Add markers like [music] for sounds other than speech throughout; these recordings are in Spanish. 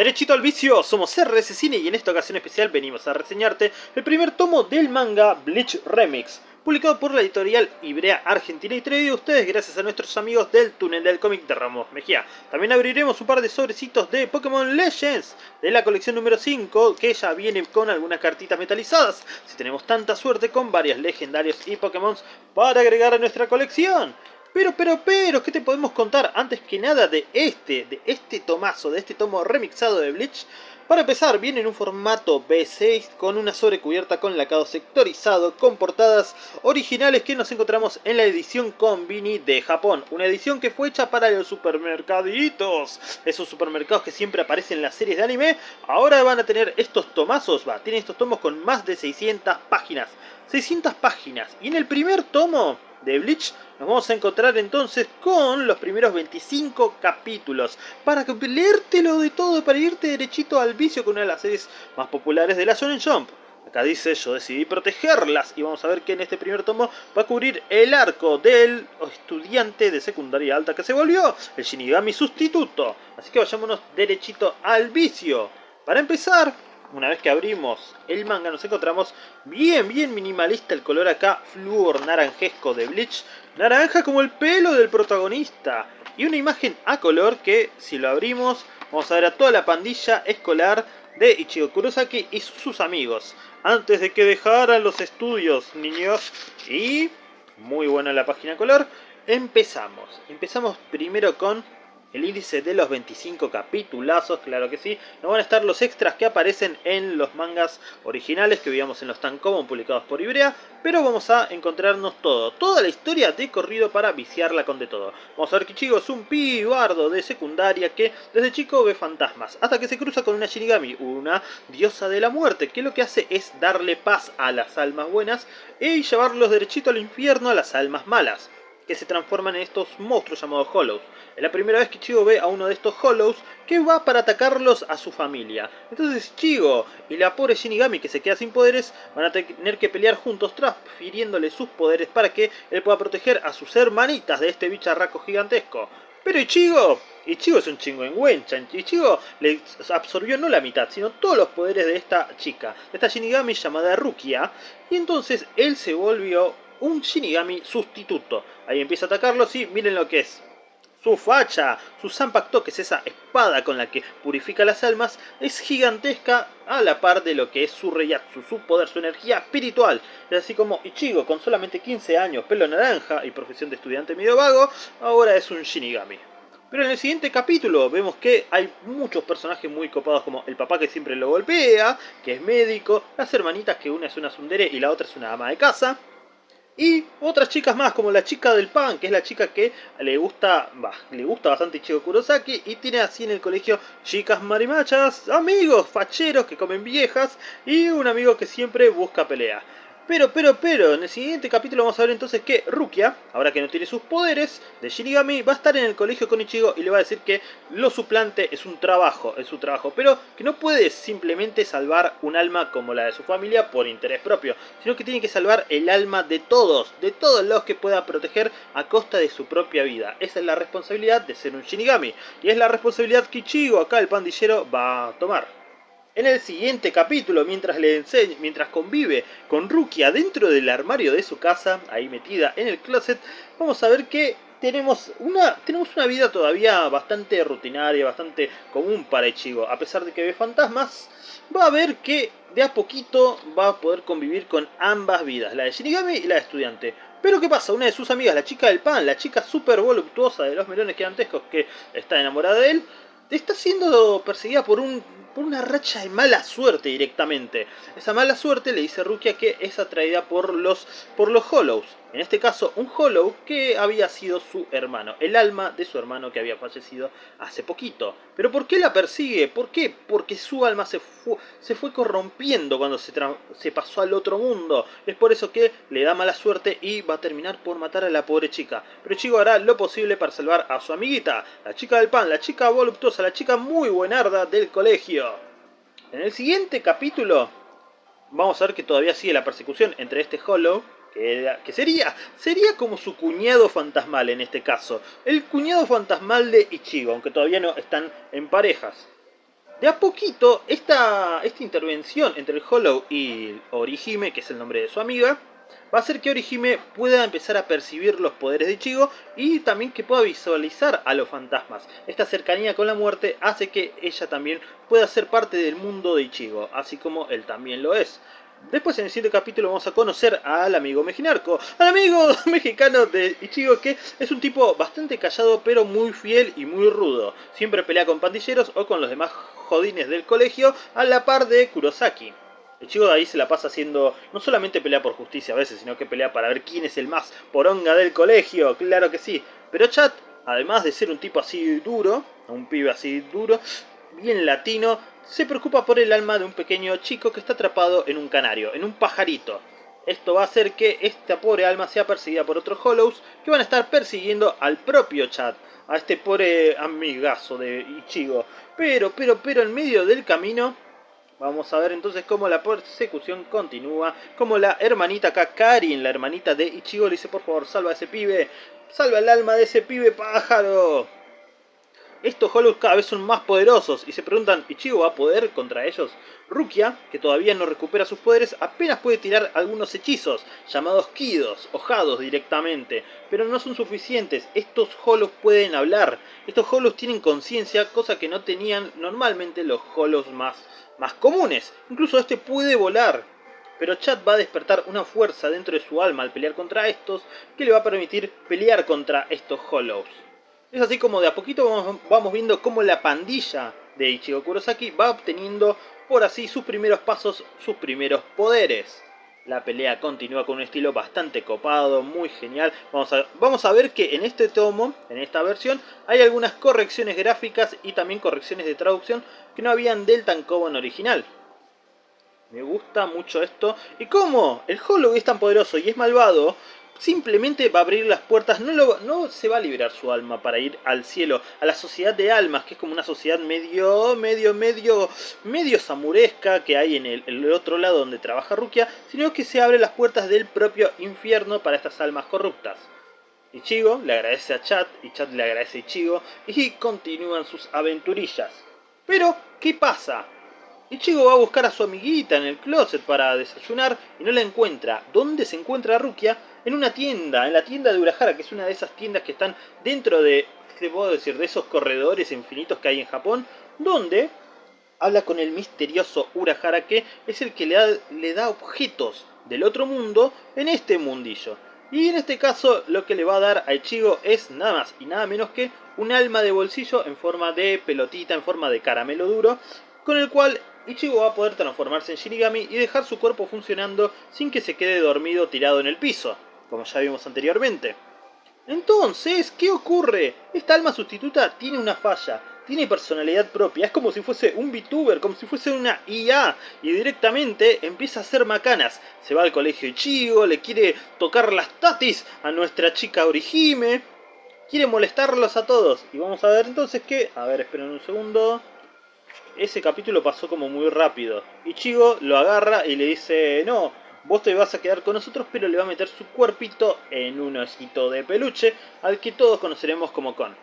Derechito al vicio, somos RS Cine y en esta ocasión especial venimos a reseñarte el primer tomo del manga Bleach Remix, publicado por la editorial Ibrea Argentina y traído a ustedes gracias a nuestros amigos del túnel del cómic de Ramos Mejía. También abriremos un par de sobrecitos de Pokémon Legends de la colección número 5, que ya viene con algunas cartitas metalizadas, si tenemos tanta suerte con varias legendarios y Pokémon para agregar a nuestra colección. Pero, pero, pero, ¿qué te podemos contar antes que nada de este, de este tomazo, de este tomo remixado de Bleach? Para empezar, viene en un formato B6 con una sobrecubierta con lacado sectorizado, con portadas originales que nos encontramos en la edición Convini de Japón. Una edición que fue hecha para los supermercaditos. Esos supermercados que siempre aparecen en las series de anime, ahora van a tener estos tomazos, va, tienen estos tomos con más de 600 páginas. 600 páginas. Y en el primer tomo de Bleach, nos vamos a encontrar entonces con los primeros 25 capítulos. Para leértelo de todo, para irte derechito al vicio con una de las series más populares de la Shonen Jump. Acá dice, yo decidí protegerlas y vamos a ver que en este primer tomo va a cubrir el arco del estudiante de secundaria alta que se volvió, el Shinigami sustituto. Así que vayámonos derechito al vicio. Para empezar, una vez que abrimos el manga nos encontramos bien, bien minimalista el color acá, flúor naranjesco de Bleach, naranja como el pelo del protagonista, y una imagen a color que, si lo abrimos, vamos a ver a toda la pandilla escolar de Ichigo Kurosaki y sus amigos, antes de que dejaran los estudios, niños, y muy buena la página color, empezamos, empezamos primero con el índice de los 25 capitulazos, claro que sí. No van a estar los extras que aparecen en los mangas originales que veíamos en los Tankobon publicados por Ibrea, pero vamos a encontrarnos todo, toda la historia de corrido para viciarla con de todo. Vamos a ver que Chigo es un pibardo de secundaria que desde chico ve fantasmas, hasta que se cruza con una Shinigami, una diosa de la muerte, que lo que hace es darle paz a las almas buenas y llevarlos derechito al infierno a las almas malas que se transforman en estos monstruos llamados Hollows. Es la primera vez que Chigo ve a uno de estos Hollows que va para atacarlos a su familia. Entonces Chigo y la pobre Shinigami que se queda sin poderes van a tener que pelear juntos transfiriéndole sus poderes para que él pueda proteger a sus hermanitas de este bicharraco gigantesco. Pero Ichigo, Ichigo es un chingo en Wencha. Ichigo le absorbió no la mitad, sino todos los poderes de esta chica, de esta Shinigami llamada Rukia. Y entonces él se volvió un Shinigami sustituto. Ahí empieza a atacarlos y miren lo que es. Su facha, su Zanpakuto, que es esa espada con la que purifica las almas, es gigantesca a la par de lo que es su Reyatsu, su poder, su energía espiritual. Es así como Ichigo, con solamente 15 años, pelo naranja y profesión de estudiante medio vago, ahora es un Shinigami. Pero en el siguiente capítulo vemos que hay muchos personajes muy copados como el papá que siempre lo golpea, que es médico, las hermanitas que una es una sundere y la otra es una ama de casa, y otras chicas más, como la chica del pan, que es la chica que le gusta, le gusta bastante Chico Kurosaki y tiene así en el colegio chicas marimachas, amigos facheros que comen viejas y un amigo que siempre busca pelea. Pero, pero, pero, en el siguiente capítulo vamos a ver entonces que Rukia, ahora que no tiene sus poderes de Shinigami, va a estar en el colegio con Ichigo y le va a decir que lo suplante es un trabajo, es su trabajo, pero que no puede simplemente salvar un alma como la de su familia por interés propio, sino que tiene que salvar el alma de todos, de todos los que pueda proteger a costa de su propia vida. Esa es la responsabilidad de ser un Shinigami, y es la responsabilidad que Ichigo, acá el pandillero, va a tomar. En el siguiente capítulo, mientras le enseña, mientras convive con Rukia dentro del armario de su casa, ahí metida en el closet, vamos a ver que tenemos una, tenemos una vida todavía bastante rutinaria, bastante común para Ichigo. A pesar de que ve fantasmas, va a ver que de a poquito va a poder convivir con ambas vidas, la de Shinigami y la de estudiante. Pero ¿qué pasa? Una de sus amigas, la chica del pan, la chica súper voluptuosa de los melones gigantescos que está enamorada de él, está siendo perseguida por un una racha de mala suerte directamente. Esa mala suerte le dice Rukia que es atraída por los, por los Hollows. En este caso, un Hollow que había sido su hermano, el alma de su hermano que había fallecido hace poquito. ¿Pero por qué la persigue? ¿Por qué? Porque su alma se fue, se fue corrompiendo cuando se, se pasó al otro mundo. Es por eso que le da mala suerte y va a terminar por matar a la pobre chica. Pero Chico hará lo posible para salvar a su amiguita, la chica del pan, la chica voluptuosa, la chica muy buenarda del colegio. En el siguiente capítulo vamos a ver que todavía sigue la persecución entre este Hollow que, sería, sería como su cuñado fantasmal en este caso. El cuñado fantasmal de Ichigo, aunque todavía no están en parejas. de a poquito esta, esta intervención entre el Hollow y Orihime, que es el nombre de su amiga, va a hacer que Orihime pueda empezar a percibir los poderes de Ichigo y también que pueda visualizar a los fantasmas. Esta cercanía con la muerte hace que ella también pueda ser parte del mundo de Ichigo, así como él también lo es. Después en el siguiente capítulo vamos a conocer al amigo mexinarco, al amigo [laughs] mexicano de Ichigo que es un tipo bastante callado pero muy fiel y muy rudo. Siempre pelea con pandilleros o con los demás jodines del colegio a la par de Kurosaki. Ichigo de ahí se la pasa haciendo, no solamente pelea por justicia a veces, sino que pelea para ver quién es el más poronga del colegio, claro que sí. Pero Chat, además de ser un tipo así duro, un pibe así duro, bien latino, se preocupa por el alma de un pequeño chico que está atrapado en un canario, en un pajarito. Esto va a hacer que esta pobre alma sea perseguida por otros Hollows que van a estar persiguiendo al propio Chat, a este pobre amigazo de Ichigo. Pero, pero, pero en medio del camino Vamos a ver entonces cómo la persecución continúa, como la hermanita acá, Karin, la hermanita de Ichigo, le dice por favor salva a ese pibe, salva el alma de ese pibe pájaro. Estos Hollows cada vez son más poderosos y se preguntan, ¿Ichigo va a poder contra ellos? Rukia, que todavía no recupera sus poderes, apenas puede tirar algunos hechizos, llamados Kidos, hojados directamente, pero no son suficientes, estos Hollows pueden hablar, estos Hollows tienen conciencia, cosa que no tenían normalmente los Hollows más, más comunes, incluso este puede volar. Pero Chad va a despertar una fuerza dentro de su alma al pelear contra estos, que le va a permitir pelear contra estos Hollows. Es así como de a poquito vamos, viendo cómo la pandilla de Ichigo Kurosaki va obteniendo por así sus primeros pasos, sus primeros poderes. La pelea continúa con un estilo bastante copado, muy genial. Vamos a, vamos a ver que en este tomo, en esta versión, hay algunas correcciones gráficas y también correcciones de traducción que no habían del Tankobon original. Me gusta mucho esto. ¿Y cómo? El Hollow es tan poderoso y es malvado simplemente va a abrir las puertas, no, no se va a liberar su alma para ir al cielo, a la sociedad de almas, que es como una sociedad medio, medio, medio, medio samuresca que hay en el, otro lado donde trabaja Rukia, sino que se abre las puertas del propio infierno para estas almas corruptas. Ichigo le agradece a Chat, y Chat le agradece a Ichigo, y continúan sus aventurillas. Pero, ¿qué pasa? Ichigo va a buscar a su amiguita en el closet para desayunar y no la encuentra. ¿Dónde se encuentra Rukia? En una tienda, en la tienda de Urahara, que es una de esas tiendas que están dentro de, ¿qué puedo decir? De esos corredores infinitos que hay en Japón, donde habla con el misterioso Urahara que es el que le da, le da objetos del otro mundo en este mundillo. Y en este caso lo que le va a dar a Ichigo es nada más y nada menos que un alma de bolsillo en forma de pelotita, en forma de caramelo duro, con el cual Ichigo va a poder transformarse en Shinigami y dejar su cuerpo funcionando sin que se quede dormido tirado en el piso, como ya vimos anteriormente. Entonces, ¿qué ocurre? Esta alma sustituta tiene una falla, tiene personalidad propia, es como si fuese un VTuber, como si fuese una IA, y directamente empieza a hacer macanas. Se va al colegio Ichigo, le quiere tocar las tatis a nuestra chica Orihime, quiere molestarlos a todos. Y vamos a ver entonces qué... A ver, esperen un segundo ese capítulo pasó como muy rápido. Ichigo lo agarra y le dice, no, vos te vas a quedar con nosotros, pero le va a meter su cuerpito en un osito de peluche, al que todos conoceremos como Kon.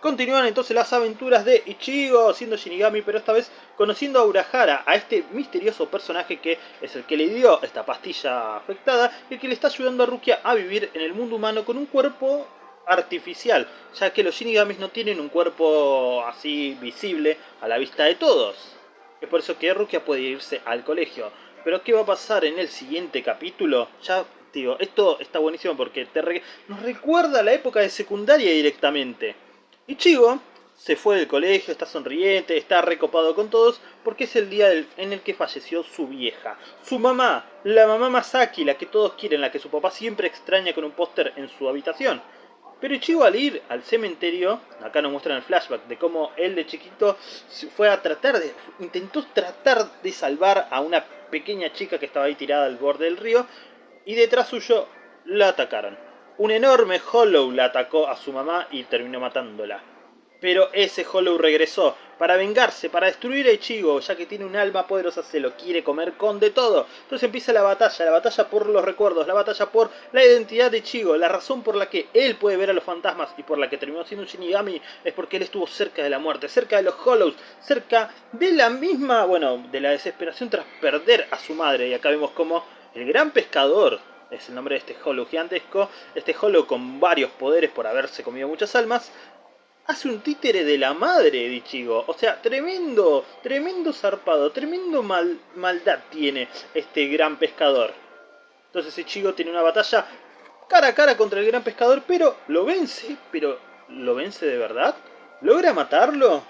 Continúan entonces las aventuras de Ichigo siendo Shinigami, pero esta vez conociendo a Urahara, a este misterioso personaje que es el que le dio esta pastilla afectada y el que le está ayudando a Rukia a vivir en el mundo humano con un cuerpo artificial, ya que los Shinigamis no tienen un cuerpo así visible a la vista de todos. Es por eso que Rukia puede irse al colegio. Pero ¿qué va a pasar en el siguiente capítulo? Ya, digo, esto está buenísimo porque te nos recuerda a la época de secundaria directamente. Ichigo se fue del colegio, está sonriente, está recopado con todos, porque es el día en el que falleció su vieja. Su mamá, la mamá Masaki, la que todos quieren, la que su papá siempre extraña con un póster en su habitación. Pero Ichigo al ir al cementerio, acá nos muestran el flashback de cómo él de chiquito fue a tratar de, intentó tratar de salvar a una pequeña chica que estaba ahí tirada al borde del río y detrás suyo la atacaron. Un enorme Hollow la atacó a su mamá y terminó matándola. Pero ese Hollow regresó para vengarse, para destruir a Ichigo, ya que tiene un alma poderosa, se lo quiere comer con de todo. Entonces empieza la batalla, la batalla por los recuerdos, la batalla por la identidad de Ichigo, la razón por la que él puede ver a los fantasmas y por la que terminó siendo un Shinigami es porque él estuvo cerca de la muerte, cerca de los Hollows, cerca de la misma, bueno, de la desesperación tras perder a su madre. Y acá vemos como el gran pescador es el nombre de este Hollow gigantesco, este Hollow con varios poderes por haberse comido muchas almas, hace un títere de la madre de Ichigo. O sea, tremendo, tremendo zarpado, tremendo mal, maldad tiene este gran pescador. Entonces Ichigo tiene una batalla cara a cara contra el gran pescador, pero lo vence, pero ¿lo vence de verdad? ¿Logra matarlo?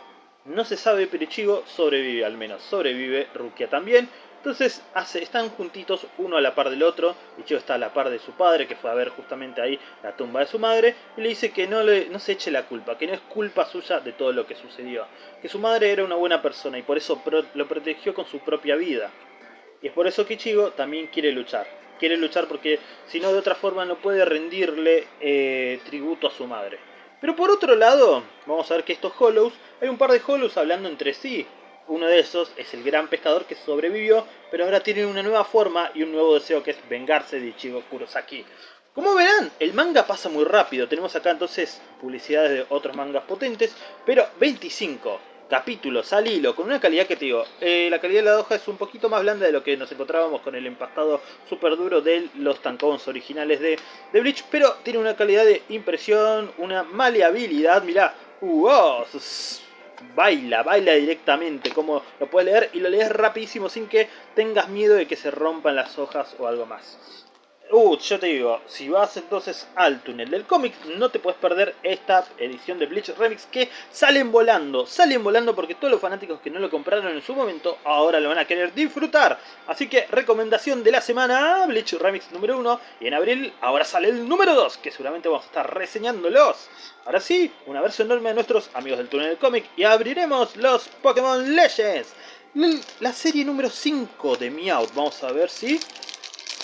No se sabe, pero Ichigo sobrevive al menos, sobrevive Rukia también. Entonces están juntitos uno a la par del otro. Ichigo está a la par de su padre, que fue a ver justamente ahí la tumba de su madre. Y le dice que no, le, no se eche la culpa, que no es culpa suya de todo lo que sucedió. Que su madre era una buena persona y por eso lo protegió con su propia vida. Y es por eso que Ichigo también quiere luchar. Quiere luchar porque si no de otra forma no puede rendirle eh, tributo a su madre. Pero por otro lado, vamos a ver que estos Hollows, hay un par de Hollows hablando entre sí. Uno de esos es el gran pescador que sobrevivió, pero ahora tiene una nueva forma y un nuevo deseo que es vengarse de Ichigo Kurosaki. Como verán, el manga pasa muy rápido. Tenemos acá entonces publicidades de otros mangas potentes, pero 25 capítulos al hilo, con una calidad que te digo, eh, la calidad de la hoja es un poquito más blanda de lo que nos encontrábamos con el empastado super duro de los tankons originales de, de Bleach, pero tiene una calidad de impresión, una maleabilidad, mirá, oh, baila, baila directamente, como lo puedes leer y lo lees rapidísimo sin que tengas miedo de que se rompan las hojas o algo más. Uh, yo te digo, si vas entonces al túnel del cómic, no te puedes perder esta edición de Bleach Remix que salen volando, salen volando porque todos los fanáticos que no lo compraron en su momento ahora lo van a querer disfrutar. Así que recomendación de la semana, Bleach Remix número 1 y en abril ahora sale el número 2 que seguramente vamos a estar reseñándolos. Ahora sí, un abrazo enorme a nuestros amigos del túnel del cómic y abriremos los Pokémon Legends. La serie número 5 de Meowth, vamos a ver si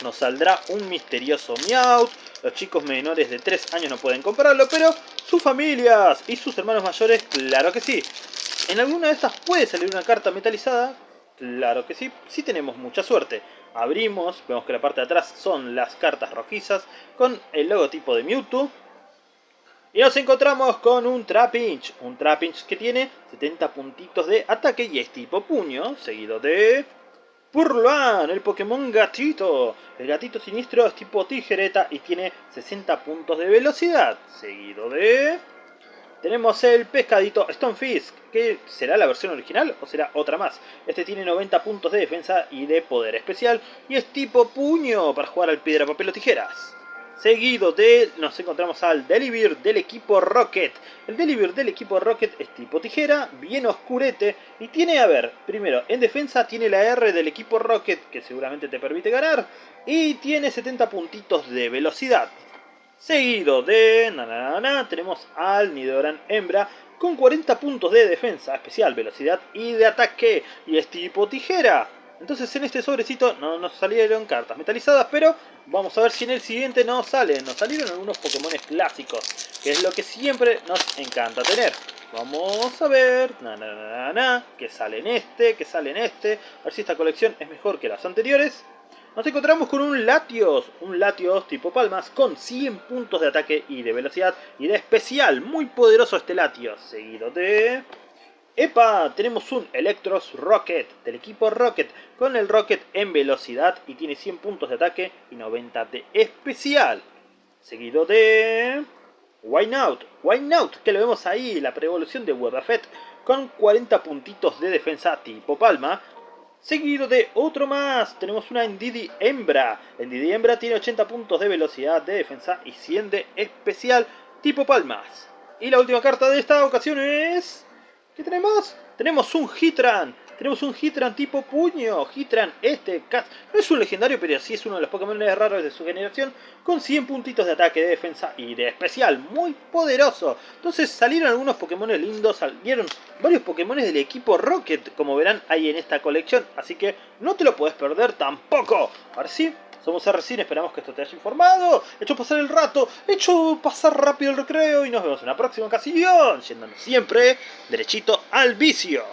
nos saldrá un misterioso Meowth. Los chicos menores de 3 años no pueden comprarlo, pero sus familias y sus hermanos mayores, claro que sí. En alguna de estas puede salir una carta metalizada, claro que sí, si tenemos mucha suerte. Abrimos, vemos que la parte de atrás son las cartas rojizas con el logotipo de Mewtwo. Y nos encontramos con un Trapinch, un Trapinch que tiene 70 puntitos de ataque y es tipo puño, seguido de Purluan, el Pokémon gatito. El gatito siniestro es tipo tijereta y tiene 60 puntos de velocidad. Seguido de... Tenemos el pescadito Stonefisk, que será la versión original o será otra más. Este tiene 90 puntos de defensa y de poder especial y es tipo puño para jugar al piedra, papel o tijeras. Seguido de, nos encontramos al Delibir del equipo Rocket. El Delibir del equipo Rocket es tipo tijera, bien oscurete y tiene, a ver, primero, en defensa tiene la R del equipo Rocket que seguramente te permite ganar y tiene 70 puntitos de velocidad. Seguido de, na, tenemos al Nidoran Hembra con 40 puntos de defensa, especial, velocidad y de ataque y es tipo tijera. Entonces en este sobrecito no nos salieron cartas metalizadas, pero vamos a ver si en el siguiente nos salen. Nos salieron algunos Pokémon clásicos, que es lo que siempre nos encanta tener. Vamos a ver, na, na, na, na, que sale en este, que sale en este. A ver si esta colección es mejor que las anteriores. Nos encontramos con un Latios, un Latios tipo Palmas con 100 puntos de ataque y de velocidad y de especial. Muy poderoso este Latios, seguido de... ¡Epa! Tenemos un Electros Rocket del equipo Rocket con el Rocket en velocidad y tiene 100 puntos de ataque y 90 de especial. Seguido de... Wynout, Wynout, que lo vemos ahí, la pre-evolución de Wobbuffet con 40 puntitos de defensa tipo palma. Seguido de otro más, tenemos una Ndidi Hembra. Ndidi Hembra tiene 80 puntos de velocidad de defensa y 100 de especial tipo palmas. Y la última carta de esta ocasión es... ¿Qué tenemos? Tenemos un Hitran. Tenemos un Hitran tipo puño. Hitran, este, no es un legendario, pero sí es uno de los Pokémon raros de su generación. Con 100 puntitos de ataque, de defensa y de especial. Muy poderoso. Entonces salieron algunos Pokémon lindos. Salieron varios Pokémon del equipo Rocket. Como verán ahí en esta colección. Así que no te lo puedes perder tampoco. Ahora sí, somos RCIN, esperamos que esto te haya informado, hecho pasar el rato, hecho pasar rápido el recreo y nos vemos en la próxima ocasión, yéndonos siempre derechito al vicio.